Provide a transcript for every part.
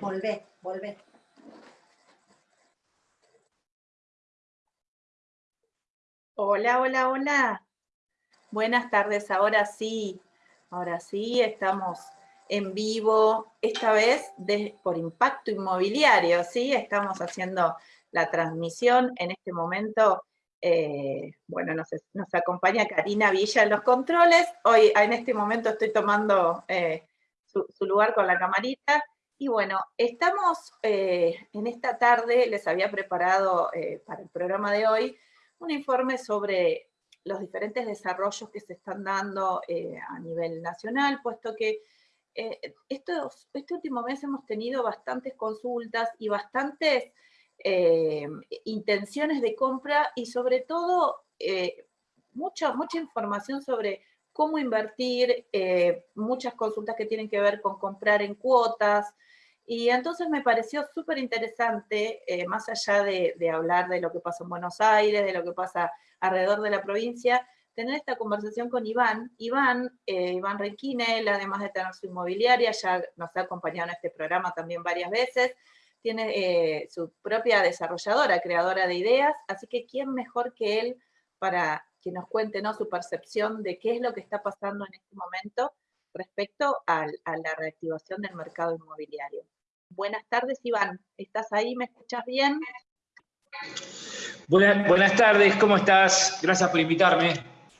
Volvé, volvé. Hola, hola, hola. Buenas tardes, ahora sí. Ahora sí, estamos en vivo, esta vez por Impacto Inmobiliario, ¿sí? Estamos haciendo la transmisión en este momento. Eh, bueno, nos, acompaña Karina Villa en los controles. Hoy, en este momento, estoy tomando eh, su, lugar con la camarita. Y bueno, estamos eh, en esta tarde, les había preparado para el programa de hoy un informe sobre los diferentes desarrollos que se están dando a nivel nacional, puesto que estos, este último mes hemos tenido bastantes consultas y bastantes eh, intenciones de compra y sobre todo eh, mucha, mucha información sobre cómo invertir, eh, muchas consultas que tienen que ver con comprar en cuotas, y entonces me pareció súper interesante, más allá de, hablar de lo que pasa en Buenos Aires, de lo que pasa alrededor de la provincia, tener esta conversación con Iván. Iván, Iván Requine, además de tener su inmobiliaria, ya nos ha acompañado en este programa también varias veces, tiene eh, su propia desarrolladora, creadora de ideas, así que ¿quién mejor que él para que nos cuente ¿no? su percepción de qué es lo que está pasando en este momento respecto a la reactivación del mercado inmobiliario? Buenas tardes, Iván. ¿Estás ahí? ¿Me escuchas bien? Buenas, buenas tardes, ¿cómo estás? Gracias por invitarme.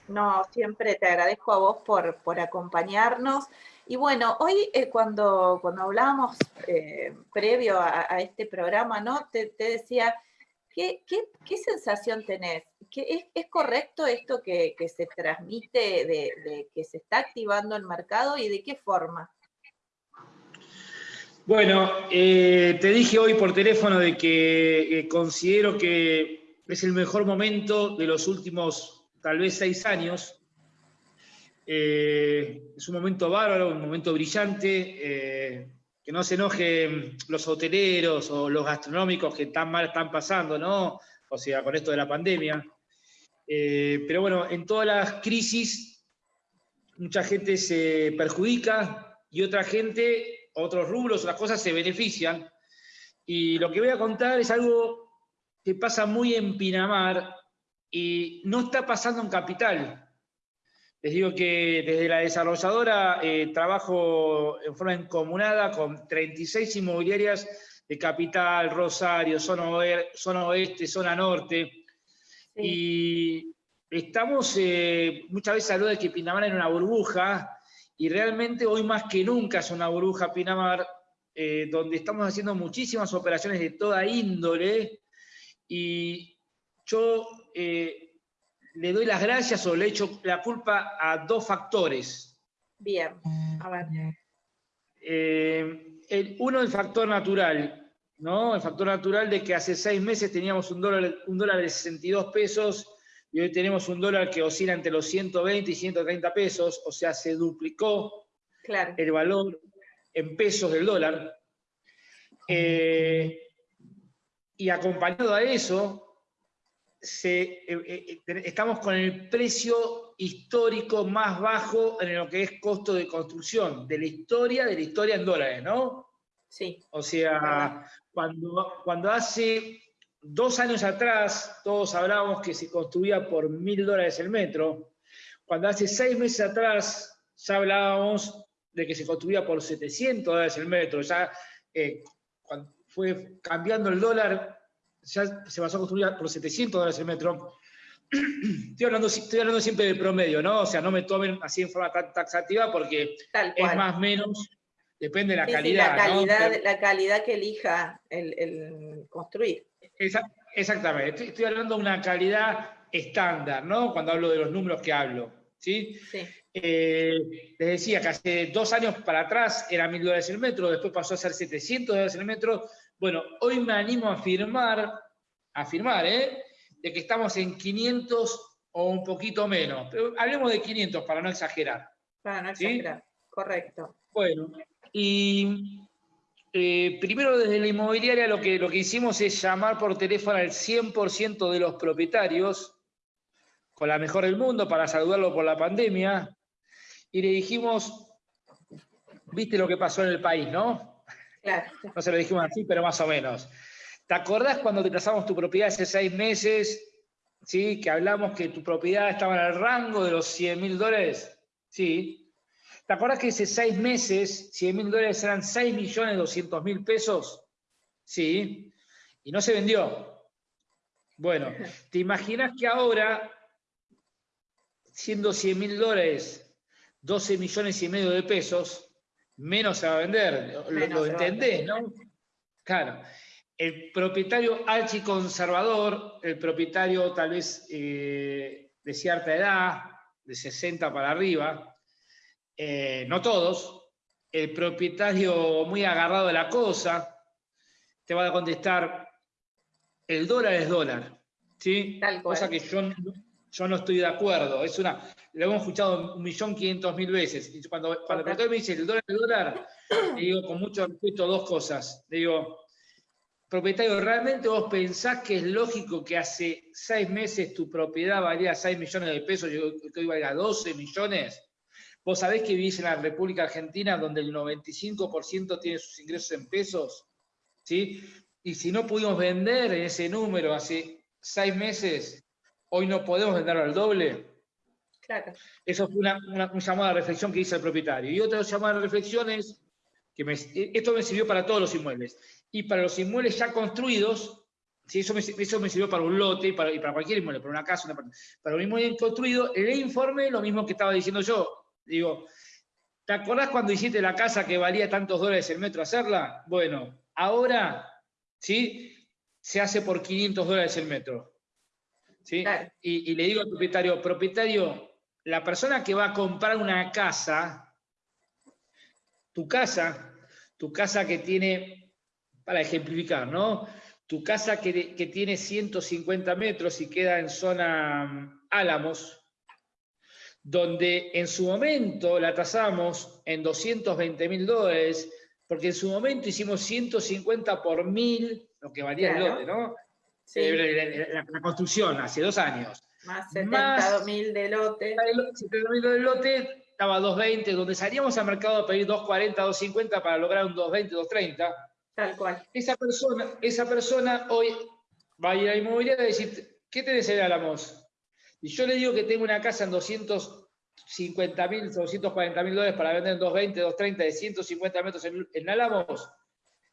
No, siempre te agradezco a vos por, por acompañarnos. Y bueno, hoy eh, cuando, cuando hablábamos eh, previo a, este programa, ¿no? Te, decía, ¿qué, sensación tenés? ¿Qué, es, correcto esto que, se transmite de, que se está activando el mercado y de qué forma? Bueno, eh, te dije hoy por teléfono de que considero que es el mejor momento de los últimos tal vez seis años eh, es un momento bárbaro, un momento brillante, eh, que no se enojen los hoteleros o los gastronómicos que tan mal están pasando, ¿no? O sea, con esto de la pandemia. Eh, pero bueno, en todas las crisis, mucha gente se perjudica y otra gente, otros rubros, otras cosas se benefician. Y lo que voy a contar es algo que pasa muy en Pinamar y no está pasando en Capital. Les digo que desde la desarrolladora eh, trabajo en forma encomunada con 36 inmobiliarias de Capital, Rosario, zona, oeste, zona norte. Y estamos, eh, muchas veces habló de que Pinamar era una burbuja, y realmente hoy más que nunca es una burbuja Pinamar, eh, donde estamos haciendo muchísimas operaciones de toda índole, y yo le doy las gracias o le echo la culpa a dos factores. Bien, a ver. Eh, el, uno, el factor natural, ¿no? El factor natural de que hace seis meses teníamos un dólar, un dólar de 62 pesos y hoy tenemos un dólar que oscila entre los 120 y 130 pesos, o sea, se duplicó el valor en pesos del dólar. Eh, y acompañado a eso, eh, eh, estamos con el precio histórico más bajo en lo que es costo de construcción, de la historia, de la historia en dólares, ¿no? Sí. O sea, cuando, cuando hace dos años atrás todos hablábamos que se construía por mil dólares el metro, cuando hace seis meses atrás ya hablábamos de que se construía por 700 dólares el metro, ya eh, cuando fue cambiando el dólar ya se pasó a construir por 700 dólares el metro. Estoy hablando, estoy hablando siempre del promedio, ¿no? O sea, no me tomen así en forma tan taxativa porque es más o menos, depende de la calidad. la, calidad la calidad que elija el, construir. exactamente, estoy, hablando de una calidad estándar, ¿no? Cuando hablo de los números que hablo. ¿sí? Eh, les decía que hace dos años para atrás era mil dólares el metro, después pasó a ser 700 dólares el metro, bueno, hoy me animo a afirmar, a afirmar, ¿eh? de que estamos en 500 o un poquito menos. Pero hablemos de 500 para no exagerar. Para no exagerar, correcto. Bueno, y eh, primero desde la inmobiliaria lo que, lo que hicimos es llamar por teléfono al 100% de los propietarios, con la mejor del mundo, para saludarlo por la pandemia, y le dijimos, viste lo que pasó en el país, ¿no? No se lo dijimos así, pero más o menos. ¿Te acordás cuando te tasamos tu propiedad hace seis meses? ¿Sí? Que hablamos que tu propiedad estaba en el rango de los 100 mil dólares. Sí. ¿Te acordás que hace seis meses 100 mil dólares eran 6 millones 200 mil pesos? Sí. Y no se vendió. Bueno, ¿te imaginas que ahora, siendo 100 mil dólares, 12 millones y medio de pesos, menos se va a vender? Lo, entendés, ¿no? Claro el propietario archiconservador, el propietario tal vez eh, de cierta edad, de 60 para arriba, eh, no todos, el propietario muy agarrado de la cosa, te va a contestar, el dólar es dólar, ¿sí? Cosa que yo, yo no estoy de acuerdo, es una, lo hemos escuchado un millón quinientos mil veces, y cuando, cuando el propietario me dice, el dólar es dólar, le digo con mucho respeto dos cosas, le digo, propietario, ¿realmente vos pensás que es lógico que hace seis meses tu propiedad valía 6 millones de pesos y hoy valga 12 millones? Vos sabés que vivís en la República Argentina donde el 95% tiene sus ingresos en pesos, ¿sí? Y si no pudimos vender en ese número hace seis meses, hoy no podemos venderlo al doble. Claro. Eso fue una, una, llamada de reflexión que hizo el propietario. Y otra llamada de reflexión es que esto me sirvió para todos los inmuebles y para los inmuebles ya construidos, si eso, me, eso me sirvió para un lote y para, para, cualquier inmueble, para una casa, para un inmueble construido, el informe lo mismo que estaba diciendo yo. Digo, ¿te acordás cuando hiciste la casa que valía tantos dólares el metro hacerla? Bueno, ahora, ¿sí? Se hace por 500 dólares el metro. ¿sí? Y, y le digo al propietario, propietario, la persona que va a comprar una casa, tu casa, tu casa que tiene para ejemplificar, ¿no? Tu casa que, tiene 150 metros y queda en zona mm, Álamos, donde en su momento la tasamos en 220 mil dólares, porque en su momento hicimos 150 por mil, lo que valía el lote, ¿no? Sí. Eh, la, construcción, hace dos años. Más 70 mil de lote. 70 mil de lote, estaba 220, donde salíamos al mercado a pedir 240, 250 para lograr un 220, 230 Tal cual. Esa persona, esa persona hoy va a ir a la inmobiliaria y decir, ¿qué tenés en Álamos? Y yo le digo que tengo una casa en 250 mil, 240 mil dólares para vender en 220, 230, de 150 metros en, Álamos,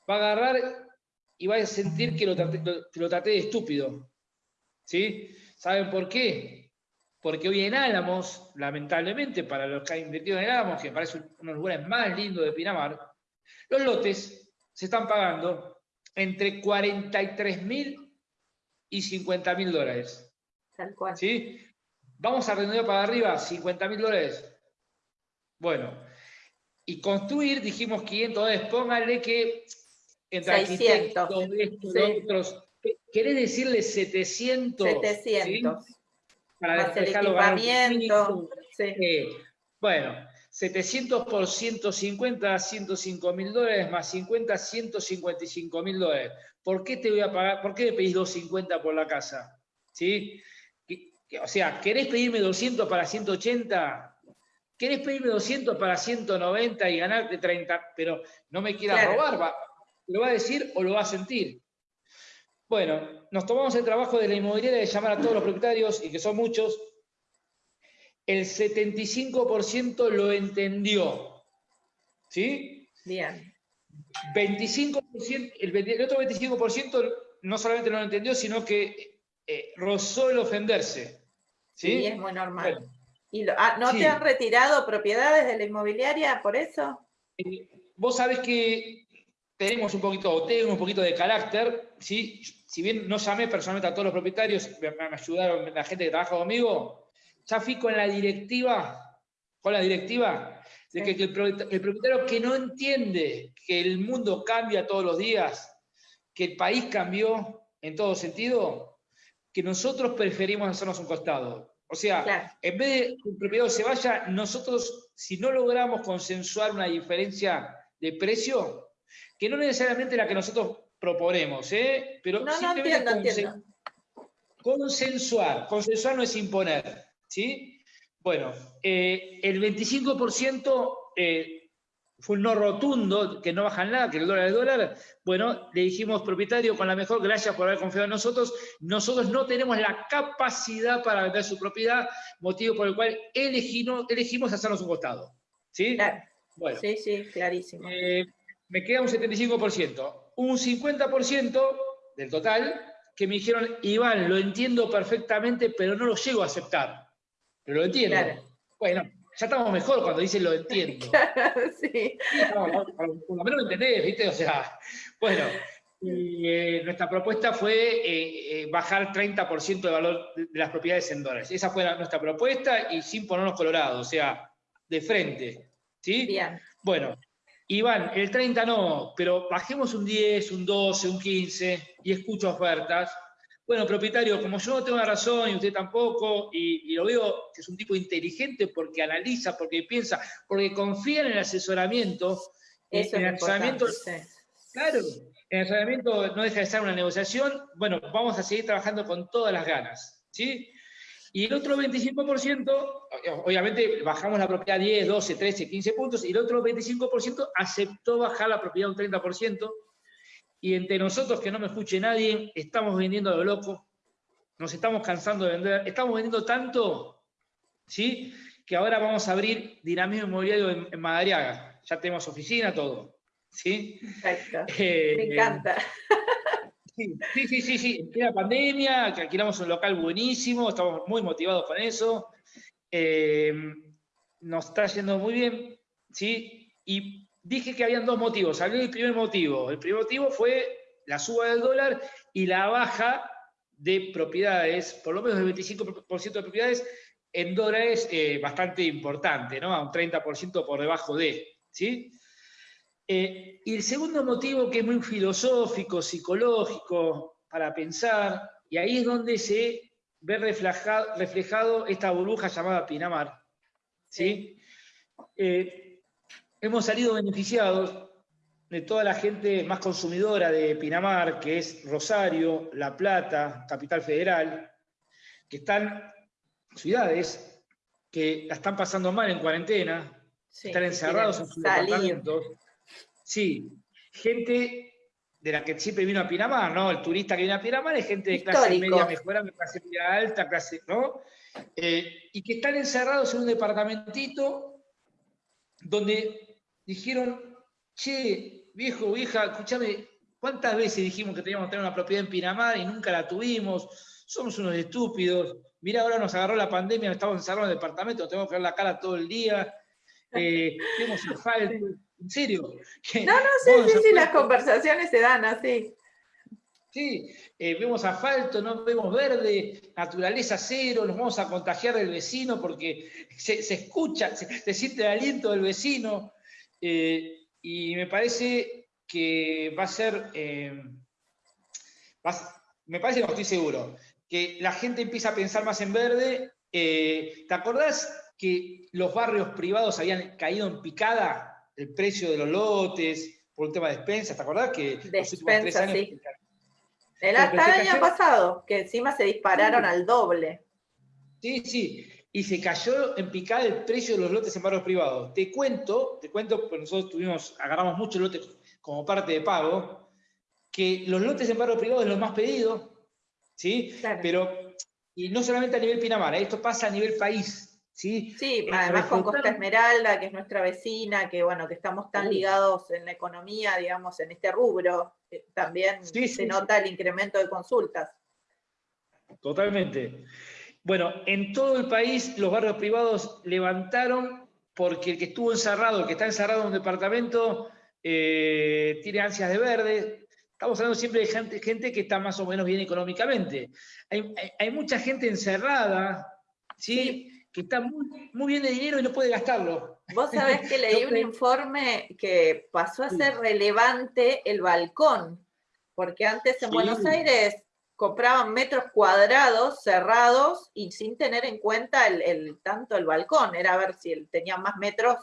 va a agarrar y va a sentir que lo traté, de estúpido. ¿Sí? ¿Saben por qué? Porque hoy en Álamos, lamentablemente, para los que han invertido en Álamos, que parece uno de los lugares más lindos de Pinamar, los lotes se están pagando entre 43 mil y 50 mil dólares. Tal cual. ¿Sí? Vamos a redondear para arriba, 50 mil dólares. Bueno, y construir, dijimos 500 dólares, póngale que entre 600. arquitectos, otros, ¿querés decirle 700? 700. Para Más el equipamiento. Sí. Eh, bueno, 700 por 150, 105 mil dólares, más 50, 155 mil dólares. ¿Por qué te voy a pagar? ¿Por qué me pedís 250 por la casa? ¿Sí? O sea, ¿querés pedirme 200 para 180? ¿Querés pedirme 200 para 190 y ganarte 30? Pero no me quieras robar, ¿lo va a decir o lo va a sentir? Bueno, nos tomamos el trabajo de la inmobiliaria de llamar a todos los propietarios, y que son muchos, el 75% lo entendió. ¿Sí? Bien. 25%, el, otro 25% no solamente no lo entendió, sino que eh, rozó el ofenderse. ¿Sí? es muy normal. ¿Y ah, no te han retirado propiedades de la inmobiliaria por eso? Eh, vos sabés que tenemos un poquito, tengo un poquito de carácter, ¿sí? si bien no llamé personalmente a todos los propietarios, me, me ayudaron la gente que trabaja conmigo, ya fui con la directiva, con la directiva, de que, el, propietario que no entiende que el mundo cambia todos los días, que el país cambió en todo sentido, que nosotros preferimos hacernos un costado. O sea, en vez de que el propietario se vaya, nosotros, si no logramos consensuar una diferencia de precio, que no necesariamente la que nosotros proponemos, ¿eh? pero no, simplemente consensuar. Consensuar no es imponer. ¿sí? Bueno, eh, el 25% eh, fue un no rotundo, que no bajan nada, que el dólar es dólar, bueno, le dijimos, propietario, con la mejor, gracias por haber confiado en nosotros, nosotros no tenemos la capacidad para vender su propiedad, motivo por el cual elegimos, elegimos hacernos un costado. ¿Sí? Bueno, sí, sí, clarísimo. Eh, me queda un 75%. Un 50% del total que me dijeron, Iván, lo entiendo perfectamente, pero no lo llego a aceptar. Pero lo entiendo. Bueno, ya estamos mejor cuando dicen lo entiendo. sí. por lo menos lo entendés, ¿viste? O sea, bueno, y, eh, nuestra propuesta fue eh, eh, bajar 30% de valor de, las propiedades en dólares. Esa fue nuestra propuesta y sin ponernos colorados, o sea, de frente. ¿Sí? Bien. Bueno, Iván, el 30 no, pero bajemos un 10, un 12, un 15 y escucho ofertas bueno, propietario, como yo no tengo la razón y usted tampoco, y, lo veo que es un tipo inteligente porque analiza, porque piensa, porque confía en el asesoramiento, Eso en el asesoramiento, claro, el asesoramiento no deja de ser una negociación, bueno, vamos a seguir trabajando con todas las ganas, ¿sí? Y el otro 25%, obviamente bajamos la propiedad 10, 12, 13, 15 puntos, y el otro 25% aceptó bajar la propiedad un 30%, y entre nosotros, que no me escuche nadie, estamos vendiendo a lo loco, nos estamos cansando de vender, estamos vendiendo tanto, ¿sí? Que ahora vamos a abrir dinamismo inmobiliario en, Madariaga. Ya tenemos oficina, todo. ¿Sí? Perfecto. Eh, me encanta. Sí, sí, sí, sí, En la pandemia, que alquilamos un local buenísimo, estamos muy motivados con eso. Eh, nos está yendo muy bien, ¿sí? Y dije que habían dos motivos. Hablé del primer motivo. El primer motivo fue la suba del dólar y la baja de propiedades, por lo menos del 25% de propiedades en dólares eh, bastante importante, ¿no? A un 30% por debajo de, ¿sí? Eh, y el segundo motivo que es muy filosófico, psicológico, para pensar, y ahí es donde se ve reflejado, reflejado esta burbuja llamada Pinamar, ¿sí? Eh, hemos salido beneficiados de toda la gente más consumidora de Pinamar, que es Rosario, La Plata, Capital Federal, que están ciudades que la están pasando mal en cuarentena, están encerrados en sus departamentos. Sí, gente de la que siempre vino a Pinamar, ¿no? El turista que viene a Pinamar es gente de clase media mejorada, clase media alta, clase, ¿no? Eh, y que están encerrados en un departamentito donde dijeron, che, viejo, vieja, escúchame, ¿cuántas veces dijimos que teníamos que tener una propiedad en Pinamar y nunca la tuvimos? Somos unos estúpidos. Mirá, ahora nos agarró la pandemia, estamos encerrados en el departamento, tenemos que ver la cara todo el día, eh, tenemos asfalto. ¿En serio? No, no, sí, sí, sí, las conversaciones se dan así. Sí, eh, vemos asfalto, no vemos verde, naturaleza cero, nos vamos a contagiar del vecino porque se, escucha, se, siente el aliento del vecino. Eh, y me parece que va a ser, eh, me parece no estoy seguro, que la gente empieza a pensar más en verde. Eh, ¿Te acordás que los barrios privados habían caído en picada el precio de los lotes por un tema de despensas? ¿Te acordás que despensa, sí. El, hasta el año pasado, que encima se dispararon al doble. Sí, sí y se cayó en picada el precio de los lotes en barrios privados. Te cuento, te cuento, porque nosotros tuvimos, agarramos muchos lotes como parte de pago, que los lotes en barrios privados es lo más pedido, ¿sí? Pero, y no solamente a nivel Pinamar, ¿eh? esto pasa a nivel país, ¿sí? Sí, además con Costa Esmeralda, que es nuestra vecina, que bueno, que estamos tan ligados en la economía, digamos, en este rubro, también se nota el incremento de consultas. Totalmente. Bueno, en todo el país los barrios privados levantaron porque el que estuvo encerrado, el que está encerrado en un departamento, eh, tiene ansias de verde. Estamos hablando siempre de gente, que está más o menos bien económicamente. Hay, mucha gente encerrada, ¿sí? que está muy, muy, bien de dinero y no puede gastarlo. Vos sabés que leí un informe que pasó a ser relevante el balcón, porque antes en Buenos Aires compraban metros cuadrados cerrados y sin tener en cuenta el, tanto el balcón, era a ver si él tenía más metros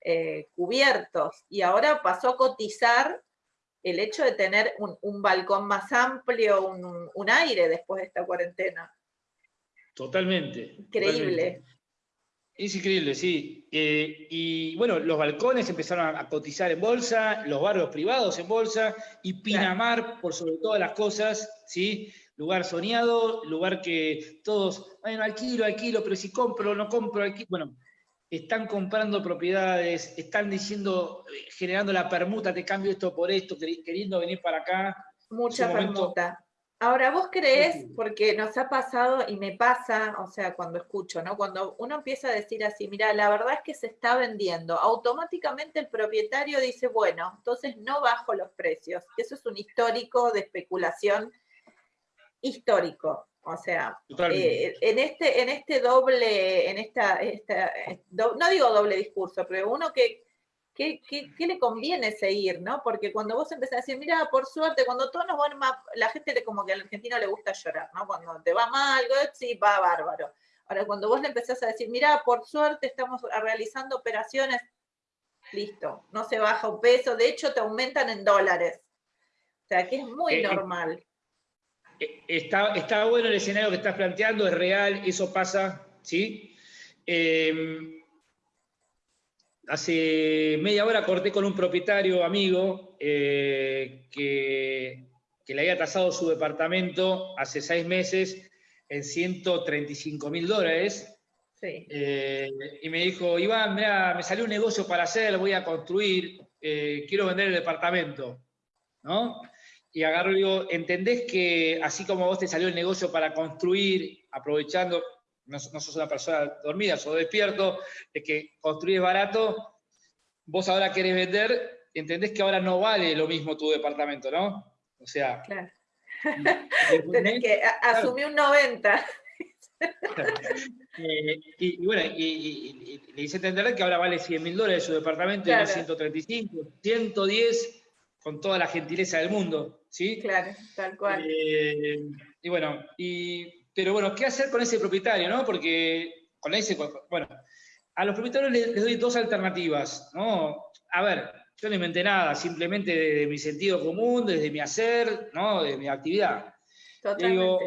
eh, cubiertos. Y ahora pasó a cotizar el hecho de tener un, balcón más amplio, un, aire después de esta cuarentena. Totalmente. Increíble. Es increíble, sí. Eh, y bueno, los balcones empezaron a, cotizar en bolsa, los barrios privados en bolsa, y Pinamar, por sobre todas las cosas, ¿sí? Lugar soñado, lugar que todos, bueno, alquilo, alquilo, pero si compro, no compro, alquilo. Bueno, están comprando propiedades, están diciendo, generando la permuta, te cambio esto por esto, queriendo venir para acá. Mucha permuta. Ahora, vos crees, porque nos ha pasado y me pasa, o sea, cuando escucho, ¿no? Cuando uno empieza a decir así, mira, la verdad es que se está vendiendo, automáticamente el propietario dice, bueno, entonces no bajo los precios. Eso es un histórico de especulación histórico. O sea, eh, en, este, en este doble, en esta, esta no digo doble discurso, pero uno que ¿Qué, le conviene seguir, no? Porque cuando vos empezás a decir, mira, por suerte, cuando todos nos van mal, la gente como que al argentino le gusta llorar, ¿no? Cuando te va mal, sí, va bárbaro. Ahora, cuando vos le empezás a decir, mira, por suerte estamos realizando operaciones, listo, no se baja un peso, de hecho te aumentan en dólares. O sea, que es muy eh, eh, normal. Eh, está, está bueno el escenario que estás planteando, es real, eso pasa, ¿sí? Eh, hace media hora corté con un propietario amigo eh, que, le había tasado su departamento hace seis meses en 135 mil dólares. Eh, y me dijo, Iván, mira, me salió un negocio para hacer, voy a construir, eh, quiero vender el departamento. ¿No? Y agarro y digo, ¿entendés que así como vos te salió el negocio para construir, aprovechando, no, sos una persona dormida, sos despierto, de que construir es barato, vos ahora querés vender, entendés que ahora no vale lo mismo tu departamento, ¿no? O sea... Claro. Tenés que asumir un 90. Eh, y, bueno, y, le hice entender que ahora vale 100 mil dólares su departamento y no 135, 110 con toda la gentileza del mundo, ¿sí? Claro, tal cual. Eh, y bueno, y pero bueno, ¿qué hacer con ese propietario, no? Porque con ese, bueno, a los propietarios les, doy dos alternativas, ¿no? A ver, yo no inventé nada, simplemente de, mi sentido común, desde mi hacer, ¿no? De mi actividad. Digo,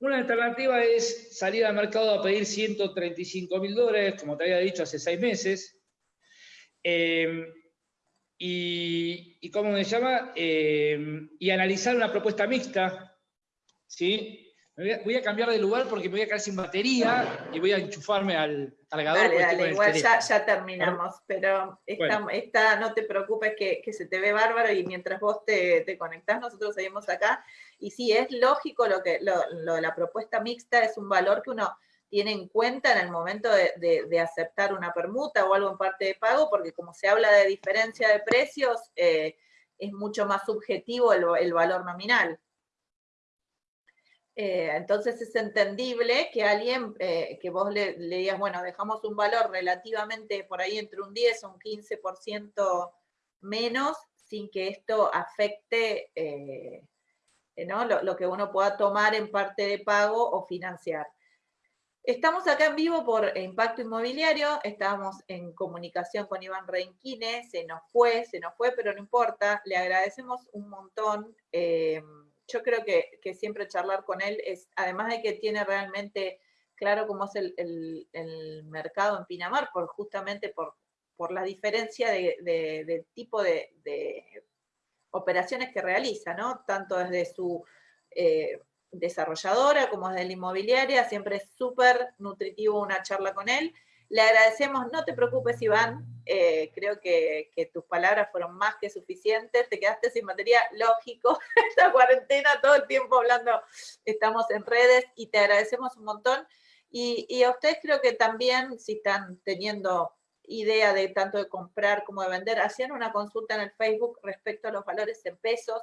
una, alternativa es salir al mercado a pedir 135 mil dólares, como te había dicho hace seis meses, eh, y, y, ¿cómo se llama? Eh, y analizar una propuesta mixta, ¿sí? Voy a, cambiar de lugar porque me voy a quedar sin batería y voy a enchufarme al cargador. Dale, dale, igual ya, terminamos, pero esta, no te preocupes que, se te ve bárbaro y mientras vos te, te conectás, nosotros seguimos acá. Y sí, es lógico lo que lo, de la propuesta mixta, es un valor que uno tiene en cuenta en el momento de, aceptar una permuta o algo en parte de pago, porque como se habla de diferencia de precios, eh, es mucho más subjetivo el valor nominal. Eh, entonces es entendible que alguien, eh, que vos le, digas, bueno, dejamos un valor relativamente por ahí entre un 10 o un 15% menos, sin que esto afecte eh, lo, lo, que uno pueda tomar en parte de pago o financiar. Estamos acá en vivo por Impacto Inmobiliario, estábamos en comunicación con Iván Reinquine, se nos fue, se nos fue, pero no importa, le agradecemos un montón yo creo que, siempre charlar con él es, además de que tiene realmente claro cómo es el, mercado en Pinamar, por, justamente por, por la diferencia de, del tipo de, operaciones que realiza, ¿no? Tanto desde su eh, desarrolladora como desde la inmobiliaria, siempre es súper nutritivo una charla con él. Le agradecemos, no te preocupes Iván, eh, creo que, tus palabras fueron más que suficientes, te quedaste sin materia, lógico, esta cuarentena todo el tiempo hablando, estamos en redes y te agradecemos un montón. Y, a ustedes creo que también, si están teniendo idea de tanto de comprar como de vender, hacían una consulta en el Facebook respecto a los valores en pesos.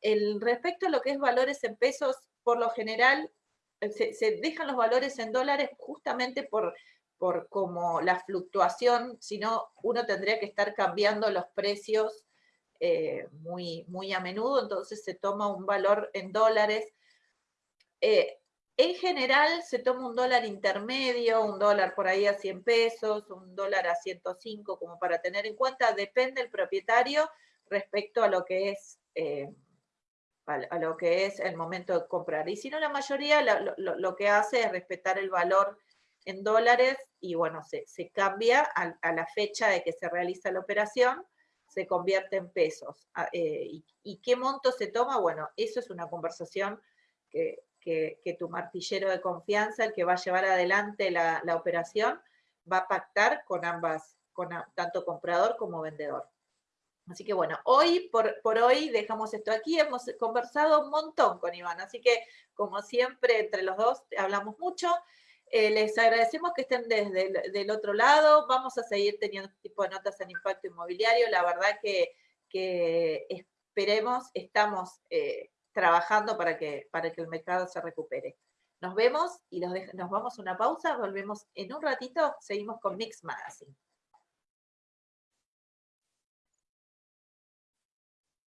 El, respecto a lo que es valores en pesos, por lo general, se dejan los valores en dólares justamente por por como la fluctuación, sino uno tendría que estar cambiando los precios eh, muy, muy a menudo, entonces se toma un valor en dólares. Eh, en general se toma un dólar intermedio, un dólar por ahí a 100 pesos, un dólar a 105, como para tener en cuenta, depende del propietario respecto a lo que es... Eh, a lo que es el momento de comprar. Y si no, la mayoría lo que hace es respetar el valor en dólares y bueno, se, cambia a, la fecha de que se realiza la operación, se convierte en pesos. Ah, eh, y, qué monto se toma? Bueno, eso es una conversación que, tu martillero de confianza, el que va a llevar adelante la, operación, va a pactar con ambas, con tanto comprador como vendedor. Así que bueno, hoy por, por, hoy dejamos esto aquí. Hemos conversado un montón con Iván, así que como siempre entre los dos hablamos mucho. Eh, les agradecemos que estén desde el del otro lado. Vamos a seguir teniendo este tipo de notas en impacto inmobiliario. La verdad que, esperemos, estamos eh, trabajando para que, para que el mercado se recupere. Nos vemos y nos vamos a una pausa. Volvemos en un ratito. Seguimos con Mix Magazine.